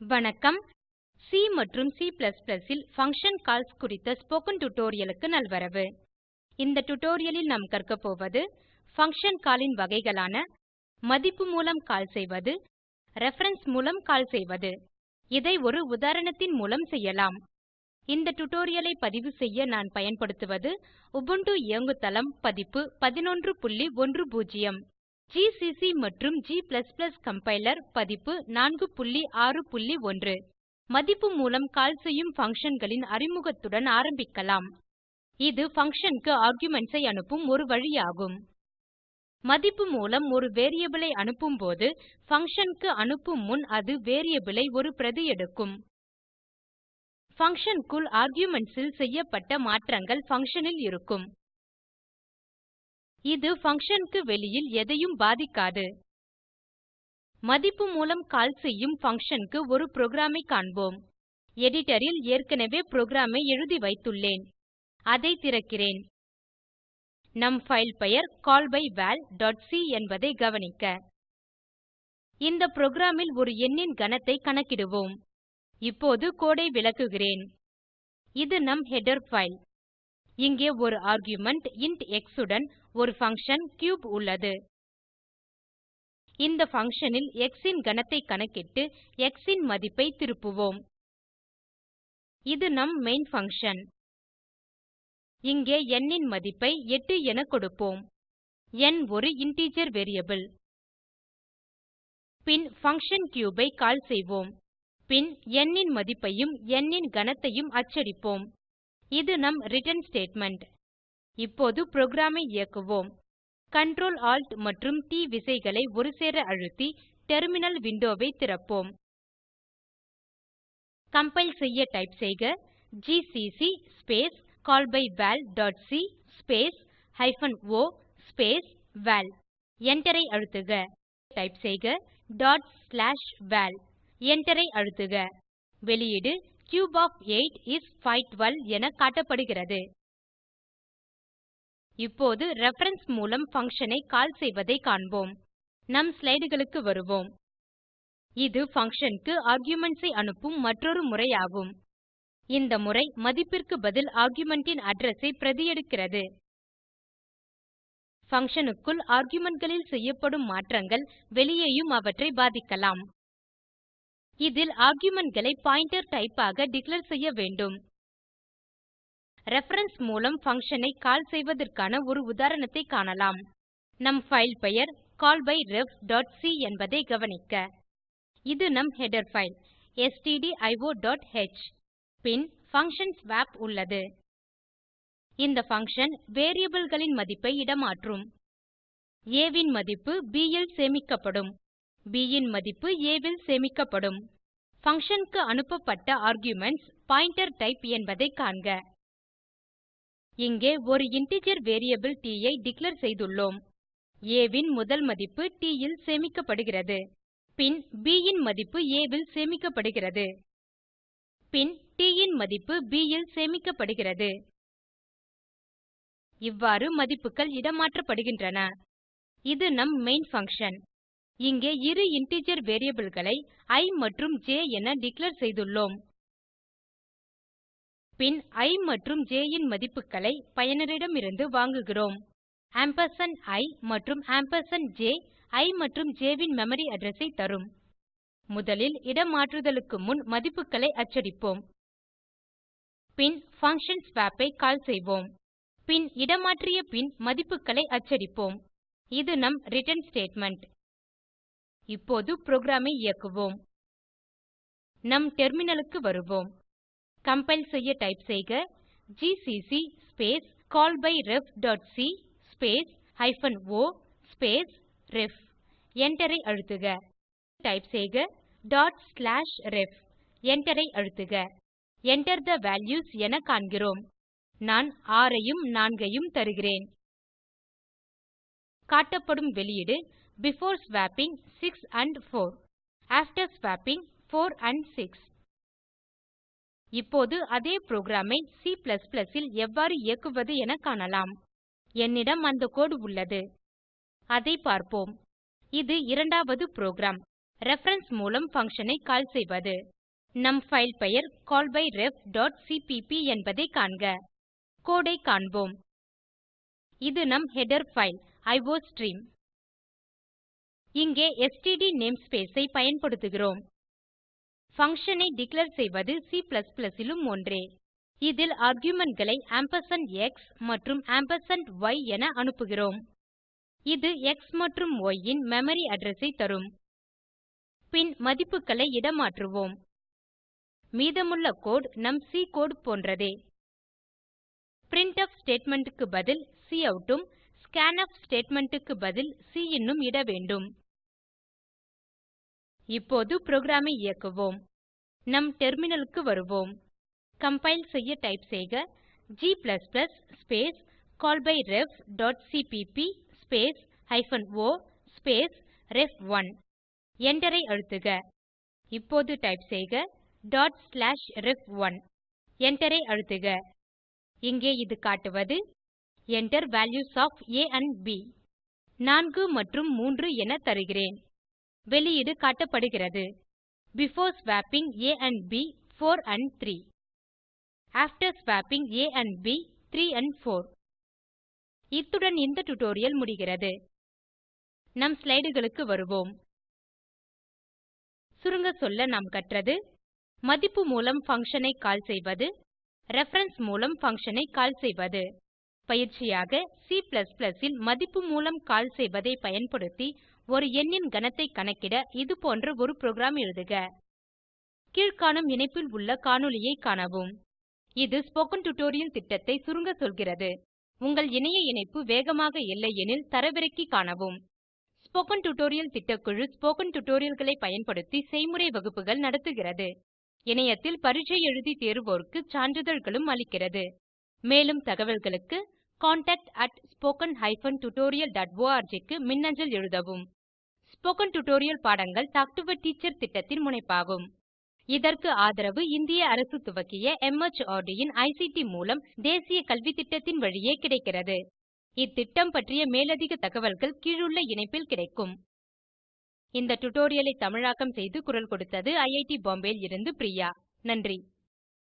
வணக்கம். சி மற்றும் C இல் பங்ஷன் கால்ஸ் குறித்த ஸ்போக்கன் டியூட்டோரியலுக்கு நல்வரவு. இந்த டுடோரியலில் நாம் கற்க போவது பங்ஷன் காலின் வகைகளான மதிப்பு மூலம் கால் செய்வது ரெஃபரன்ஸ் மூலம் கால் செய்வது. இதை ஒரு உதாரணத்தின் மூலம் செய்யலாம். இந்த டுடோரியலை பதிவு செய்ய நான் பயன்படுத்துவது உபுண்டு இயங்குதளம் பதிப்பு 1110 ஜிசிசி மற்றும் g கம்பைலர் பதிப்பு 461 மதிப்பு மூலம் கால் செய்யும் functionகளின் அறிமுகத்துடன் ஆரம்பிக்கலாம். இது பங்ஷன் க்கு ஐ அனுப்பும் ஒரு வழியாகும். மதிப்பு மூலம் ஒரு வேரியபிள் ஐ அனுப்பும்போது பங்ஷன் க்கு அனுப்பும் முன் அது வேரியபிளை ஐ ஒரு பிரதி எடுக்கும். பங்ஷன் க்குள் ல் செய்யப்பட்ட மாற்றங்கள் பங்ஷன் ல் இருக்கும். இது function க்கு வெளியில் எதையும் பாதிக்காது. மதிப்பு மூலம் கால் செய்யும் function க்கு ஒரு புரோகிராமை காண்போம். எடிட்டரில் ஏற்கனவே புரோகிராம் எழுதி வைத்துள்ளேன். அதை திறக்கிறேன். நம் ஃபைல் பெயர் callbyval.c என்பதை கவனிக்க. இந்த புரோகிராம் ஒரு எண்ணின் கனத்தை கணக்கிடுவோம். இப்போது கோடை விளக்குகிறேன். இது நம் ஹெடர் ஃபைல் இங்கே ஒரு ஆர்குமென்ட் இன்ட் x உடன் ஒரு function கியூப் உள்ளது. இந்த functionல் x இன் கணத்தை கணக்கிட்டு x இன் மதிப்பை திருப்புவோம். இது நம் மெயின் function. இங்கே n இன் மதிப்பை 8 என கொடுப்போம். n ஒரு integer வேரியபிள் பின் function cube ஐ கால் செய்வோம். பின் n இன் மதிப்பையும் n இன் கணத்தையும் அச்சடிப்போம். இது நம் return ஸ்டேட்மெண்ட் இப்போது புரோகிராமை இயக்குவோம். Ctrl Alt மற்றும் T விசைகளை ஒருசேர அழுத்தி டெர்மினல் விண்டோவை திறப்போம். கம்பைல் செய்ய டைப் செய்க GCC space callbyvalசி space hyphen O space val Enter அழுத்துக. டைப் செய்க டாட் ஸ்லாஷ் வால் Enter அழுத்துக. வெளியீடு கியூப் ஒஃப் 8 இஸ் 512 என காட்டப்படுகிறது. இப்போது ரெஃபரன்ஸ் மூலம் பங்ஷன் ஐ கால் செய்வதை காண்போம். நம் ஸ்லைடுகளுக்கு வருவோம். இது பங்ஷன் க்கு ஆர்குமென்ட்ஸ் ஐ அனுப்பும் மற்றொரு முறையாகும். இந்த முறை மதிப்பிற்கு பதில் ஆர்குமென்ட் ன் அட்ரெஸ் ஐ பிரதி எடுக்கிறது க்குள் argumentகளில் செய்யப்படும் மாற்றங்கள் வெளியேயும் அவற்றை பாதிக்கலாம். இதில் argumentகளை பாயிண்டர் டைப் ஆக டிக்ளேர் செய்ய வேண்டும். ரெஃபரன்ஸ் மூலம் பங்ஷன் ஐ கால் செய்வதற்கான ஒரு உதாரணத்தை காணலாம். நம் ஃபைல் பெயர் callbyref.c என்பதை கவனிக்க. இது நம் ஹெடர் பைல் stdio.h பின் பங்ஷன் ஸ்வாப் உள்ளது. இந்த பங்ஷன் variableகளின் மதிப்பை இடமாற்றும். A மதிப்பு b சேமிக்கப்படும். B ன் மதிப்பு a சேமிக்கப்படும். பங்ஷன் க்கு அனுப்பப்பட்ட ஆர்குமென்ட்ஸ் பாயிண்டர் டைப் என்பதை காண்க. இங்கே ஒரு இன்டிஜர் வேரியபிள் t ஐ டிக்ளேர் செய்துள்ளோம். A ன் முதல் மதிப்பு t இல் சேமிக்கப்படுகிறது. பின் b இன் மதிப்பு a ல் சேமிக்கப்படுகிறது. பின் t இன் மதிப்பு b இல் சேமிக்கப்படுகிறது. இவ்வாறு மதிப்புகள் இடமாற்றப்படுகின்றன. இது நம் மெயின் பங்ஷன் இங்கே இரு இன்டிஜர் variableகளை i மற்றும் j என டிக்ளேர் செய்துள்ளோம். பின் i மற்றும் j இன் மதிப்புகளை பயனரிடமிருந்து வாங்குகிறோம். ஆம்பர்சாண்ட் i மற்றும் ஆம்பர்சாண்ட் j i மற்றும் j ன் மெமரி அட்ரஸை ஐ தரும். முதலில் இடமாற்றுதலுக்கு முன் மதிப்புகளை அச்சடிப்போம். பின் பங்ஷன் ஸ்வாப் ஐ கால் செய்வோம். பின் இடமாற்றிய பின் மதிப்புகளை அச்சடிப்போம். இது நம் ரிட்டர்ன் ஸ்டேட்மெண்ட் இப்போது புரோகிராம் ஐ இயக்குவோம். நம் டெர்மினலுக்கு வருவோம். கம்பைல் செய்ய டைப் செய்க GCC space callbyref.c space hyphen o space ref என்டரை அழுத்துக. டைப் செய்க டாட் ஸ்லாஷ் ரெஃப் என்டரை அழுத்துக. Enter the values என காண்கிறோம். நான் 6 ஐயும் 4 ஐயும் தருகிறேன். காட்டப்படும் வெளியீடு before swapping 6 and 4 after swapping 4 and 6 இப்போது அதே புரோகிராமை C இல் எவ்வாறு இயக்குவது என காணலாம். என்னிடம் அந்த கோடு உள்ளது. அதை பார்ப்போம். இது இரண்டாவது புரோகிராம் ரெஃபரன்ஸ் மூலம் ஃபங்ஷனை கால் செய்வது. நம் ஃபைல் பெயர் callbyref.cpp என்பதை காண்க. கோடை காண்போம். இது நம் ஹெடர் ஃபைல் அயோஸ்ட்ரீம் இங்கே std namespace ஐ பயன்படுத்துகிறோம். பங்ஷன் ஐ டிக்ளேர் செய்வது C லும் ஒன்றே. இதில் argumentகளை ஆம்பர்சாண்ட் எக்ஸ் மற்றும் ஆம்பர்சாண்ட் ஒய் என அனுப்புகிறோம். இது எக்ஸ் மற்றும் ய் இன் மெமரி அட்ரெஸ் ஐ தரும். பின் மதிப்புகளை இடமாற்றுவோம். மீதமுள்ள கோடு நம் சி கோடு போன்றதே. பிரின்ட்ஃப் ஸ்டேட்மெண்ட் க்கு பதில் கவுட் உம் ஸ்கான்ஃப் ஸ்டேட்மெண்ட் க்கு பதில் சின் உம் இட வேண்டும். இப்போது புரோகிராமை இயக்குவோம். நம் டெர்மினலுக்கு வருவோம். கம்பைல் செய்ய டைப் செய்க g ஸ்பேஸ் callbyrefசிபிபி ஸ்பேஸ் ஹைபன் ஒ ஸ்பேஸ் ரெஃப்1 எண்டரை அழுத்துக. இப்போது டைப் செய்க டாட் ஸ்லாஷ் ரெஃப்1 எண்டரை அழுத்துக. இங்கே இது காட்டுவது Enter values of A and B 4 மற்றும் 3 என தருகிறேன். வெளியீடு காட்டப்படுகிறது. Before swapping a and b 4 and 3 after swapping a and b 3 and 4 இத்துடன் இந்த டுடோரியல் முடிகிறது. நம் ஸ்லைடுகளுக்கு வருவோம். சுருங்க சொல்ல நாம் கற்றது மதிப்பு மூலம் பங்ஷன் ஐ கால் செய்வது ரெஃபரன்ஸ் மூலம் பங்ஷன் ஐ கால் செய்வது. பயிற்சியாக C இல் மதிப்பு மூலம் கால் செய்வதை பயன்படுத்தி ஒரு எண்ணின் கணத்தை கணக்கிட இது போன்ற ஒரு புரோகிராம் எழுதுக. கீழ்காணும் இணைப்பில் உள்ள காணொளியைக் காணவும். இது ஸ்போக்கன் டியூட்டோரியல் திட்டத்தை சுருங்க சொல்கிறது. உங்கள் இணைய இணைப்பு வேகமாக இல்லையெனில் தரவிறக்கி காணவும். ஸ்போக்கன் டியூட்டோரியல் திட்டக்குழு ஸ்போக்கன் டியூட்டோரியல்களை பயன்படுத்தி செய்முறை வகுப்புகள் நடத்துகிறது. இணையத்தில் பரீட்சை எழுதி தேர்வோருக்கு சான்றிதழ்களும் அளிக்கிறது. மேலும் தகவல்களுக்கு contactspoken tutorialorg க்கு மின்னஞ்சல் எழுதவும். ஸ்போகன் டுடோரியல் பாடங்கள் டாக் டு எ டீச்சர் திட்டத்தின் முனைப்பாகும். இதற்கு ஆதரவு இந்திய அரசு துவக்கிய MHRD இன் ஐசிடி மூலம் தேசிய கல்வித்திட்டத்தின் வழியே கிடைக்கிறது. இத்திட்டம் பற்றிய மேலதிக தகவல்கள் கீழுள்ள இணைப்பில் கிடைக்கும். இந்த டுடோரியலை தமிழாக்கம் செய்து குரல் கொடுத்தது ஐஐடி பாம்பேயில் இருந்து பிரியா. நன்றி.